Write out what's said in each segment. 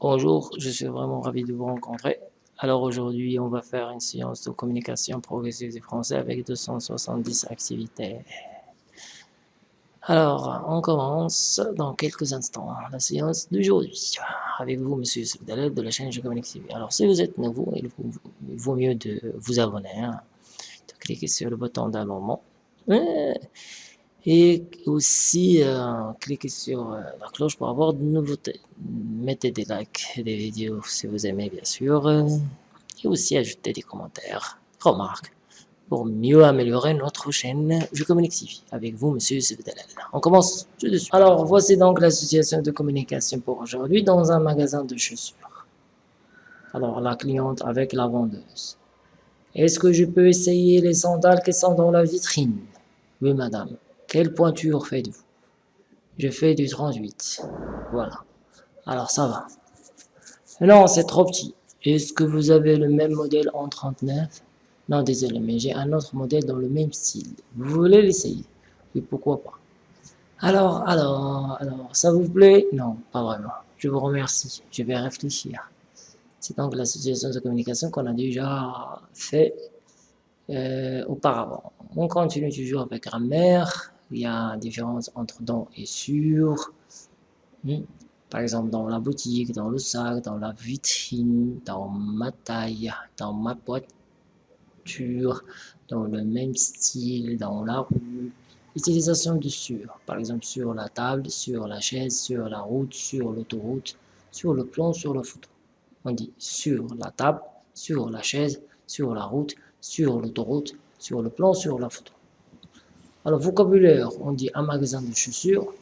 Bonjour, je suis vraiment ravi de vous rencontrer. Alors aujourd'hui, on va faire une séance de communication progressive du français avec 270 activités. Alors, on commence dans quelques instants la séance d'aujourd'hui avec vous, Monsieur Sebdalel de la chaîne Je Communique TV. Alors, si vous êtes nouveau, il vaut mieux de vous abonner, hein, de cliquer sur le bouton d'abonnement. Et aussi, euh, cliquez sur euh, la cloche pour avoir de nouveautés. Mettez des likes des vidéos si vous aimez, bien sûr. et aussi, ajoutez des commentaires, remarques, pour mieux améliorer notre chaîne Je Communique TV. Avec vous, Monsieur Svedalel. On commence tout de suite. Alors, voici donc l'association de communication pour aujourd'hui dans un magasin de chaussures. Alors, la cliente avec la vendeuse. Est-ce que je peux essayer les sandales qui sont dans la vitrine? Oui, madame. Quelle pointure faites-vous? Je fais du 38. Voilà. Alors ça va. Non, c'est trop petit. Est-ce que vous avez le même modèle en 39 Non, désolé, mais j'ai un autre modèle dans le même style. Vous voulez l'essayer? Oui, pourquoi pas. Alors, alors, alors, ça vous plaît? Non, pas vraiment. Je vous remercie. Je vais réfléchir. C'est donc l'association de communication qu'on a déjà fait euh, auparavant. On continue toujours avec grammaire il y a différence entre dans et sur. Hmm. Par exemple, dans la boutique, dans le sac, dans la vitrine, dans ma taille, dans ma voiture, dans le même style, dans la rue. Utilisation de sur, par exemple sur la table, sur la chaise, sur la route, sur l'autoroute, sur le plan, sur la photo. On dit sur la table, sur la chaise, sur la route, sur l'autoroute, sur le plan, sur la photo. Alors, vocabulaire, on dit un magasin de chaussures,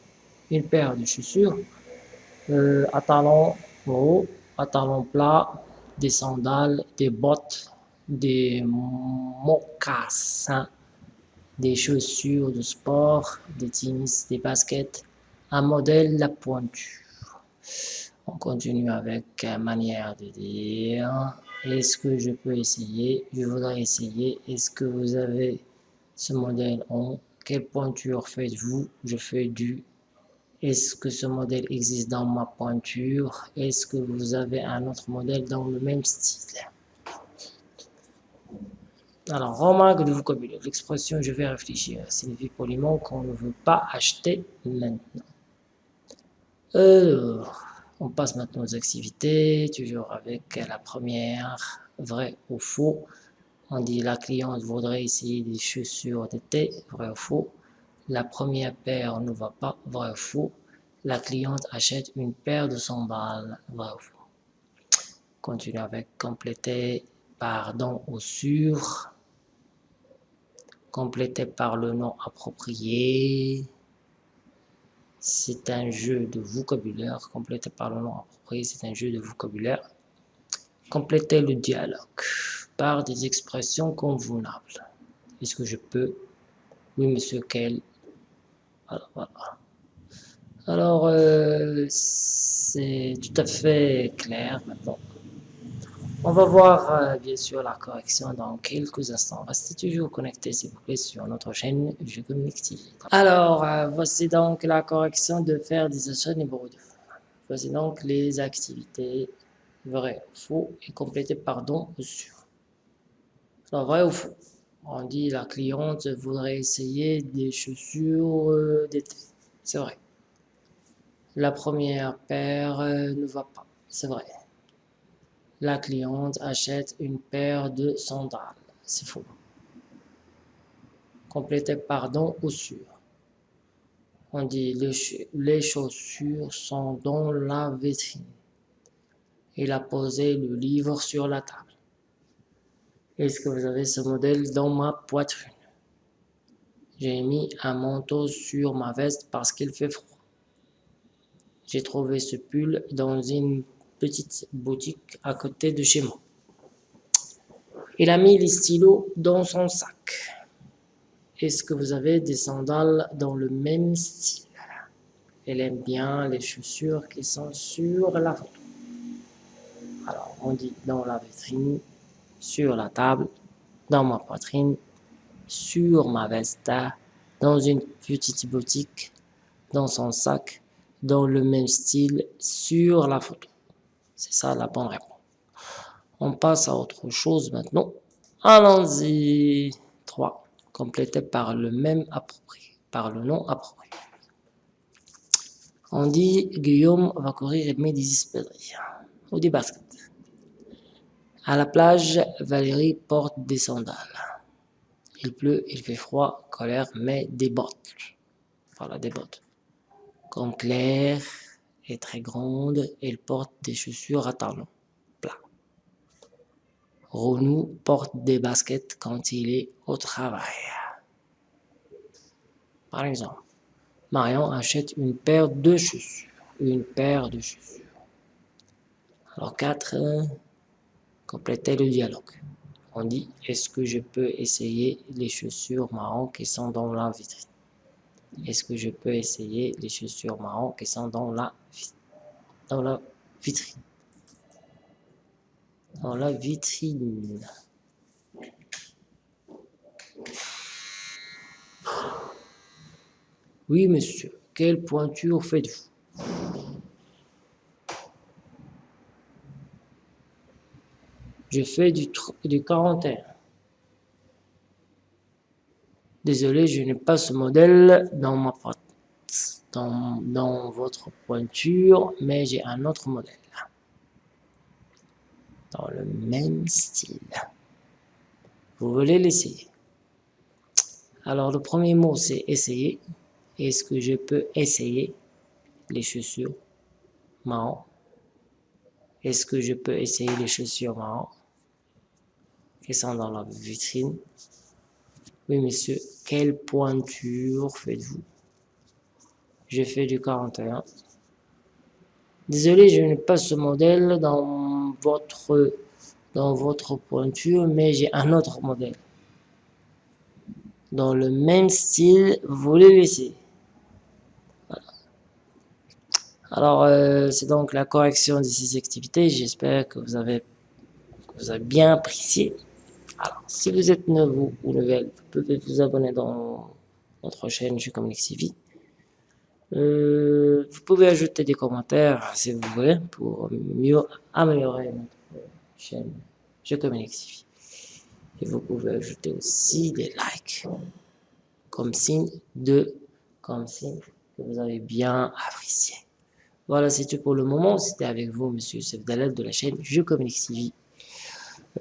une paire de chaussures, euh, à talons hauts, à talons des sandales, des bottes, des mocassins, des chaussures de sport, des tennis, des baskets, un modèle la pointure. On continue avec manière de dire. Est-ce que je peux essayer? Je voudrais essayer. Est-ce que vous avez ce modèle en quelle pointure faites-vous Je fais du. Est-ce que ce modèle existe dans ma pointure Est-ce que vous avez un autre modèle dans le même style? Alors, remarque de vocabulaire. L'expression « je vais réfléchir » signifie poliment qu'on ne veut pas acheter maintenant. Alors, on passe maintenant aux activités, toujours avec la première, vrai ou faux. On dit la cliente voudrait essayer des chaussures d'été, vrai ou faux. La première paire ne va pas, vrai ou faux. La cliente achète une paire de sandales, vrai ou faux. Continue avec compléter par don ou sur. Compléter par le nom approprié. C'est un jeu de vocabulaire. Compléter par le nom approprié, c'est un jeu de vocabulaire. Compléter le dialogue par des expressions convenables. Est-ce que je peux? Oui, monsieur Quel Alors, euh, c'est tout à fait clair maintenant. On va voir euh, bien sûr la correction dans quelques instants. Restez toujours connectés s'il vous plaît sur notre chaîne Je Communique. Alors, euh, voici donc la correction de faire des achats numéro 2. Voici donc les activités vrai ou faux et complétées par don ou vrai ou faux On dit la cliente voudrait essayer des chaussures euh, d'été. C'est vrai. La première paire euh, ne va pas. C'est vrai. La cliente achète une paire de sandales. C'est faux. Complété par don ou sur. On dit les chaussures sont dans la vitrine. Il a posé le livre sur la table. Est-ce que vous avez ce modèle dans ma poitrine? J'ai mis un manteau sur ma veste parce qu'il fait froid. J'ai trouvé ce pull dans une petite boutique à côté de chez moi. Il a mis les stylos dans son sac. est-ce que vous avez des sandales dans le même style? Elle aime bien les chaussures qui sont sur la photo. Alors, on dit dans la vitrine, sur la table, dans ma poitrine, sur ma veste, dans une petite boutique, dans son sac, dans le même style, sur la photo. C'est ça la bonne réponse. On passe à autre chose maintenant. Allons-y. 3. Complété par le même approprié, par le nom approprié. On dit Guillaume va courir et met des espadrilles ou des baskets. À la plage, Valérie porte des sandales. Il pleut, il fait froid, colère, mais des bottes. Voilà, des bottes. Comme Claire est très grande, elle porte des chaussures à talons plats. Renou porte des baskets quand il est au travail. Par exemple, Marion achète une paire de chaussures. Une paire de chaussures. Alors, quatre, compléter le dialogue. On dit, est-ce que je peux essayer les chaussures marron qui sont dans la vitrine? Est-ce que je peux essayer les chaussures marron qui sont dans la, dans la vitrine? Dans la vitrine. Oui, monsieur. Quelle pointure faites-vous? Je fais du, du 41. Désolé, je n'ai pas ce modèle dans ma dans, dans votre pointure, mais j'ai un autre modèle. Dans le même style. Vous voulez l'essayer? Alors, le premier mot, c'est essayer. Est-ce que je peux essayer les chaussures marron? Est-ce que je peux essayer les chaussures marron? Sont dans la vitrine Oui, monsieur. Quelle pointure faites-vous? Je fais du 41. Désolé, je n'ai pas ce modèle dans votre, dans votre pointure, mais j'ai un autre modèle. Dans le même style, vous le laissez. Alors, euh, c'est donc la correction de ces activités. J'espère que vous avez, que vous avez bien apprécié. Alors, si vous êtes nouveau ou nouvelle, vous pouvez vous abonner dans notre chaîne Je Communique TV. Euh, vous pouvez ajouter des commentaires si vous voulez pour mieux améliorer notre chaîne Je Communique TV. Et vous pouvez ajouter aussi des likes comme signe de que vous avez bien apprécié. Voilà, c'est tout pour le moment. C'était avec vous, Monsieur Sefdalal de la chaîne Je Communique TV.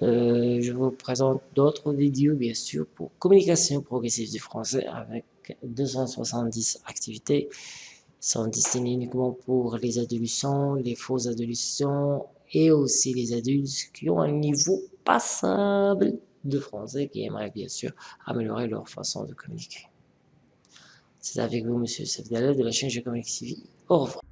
Euh, je vous présente d'autres vidéos, bien sûr, pour communication progressive du français avec 270 activités sont destinées uniquement pour les adolescents, les faux adolescents et aussi les adultes qui ont un niveau passable de français qui aimeraient bien sûr améliorer leur façon de communiquer. C'est avec vous, Monsieur Sefdalal de la chaîne Je Communique TV. Au revoir.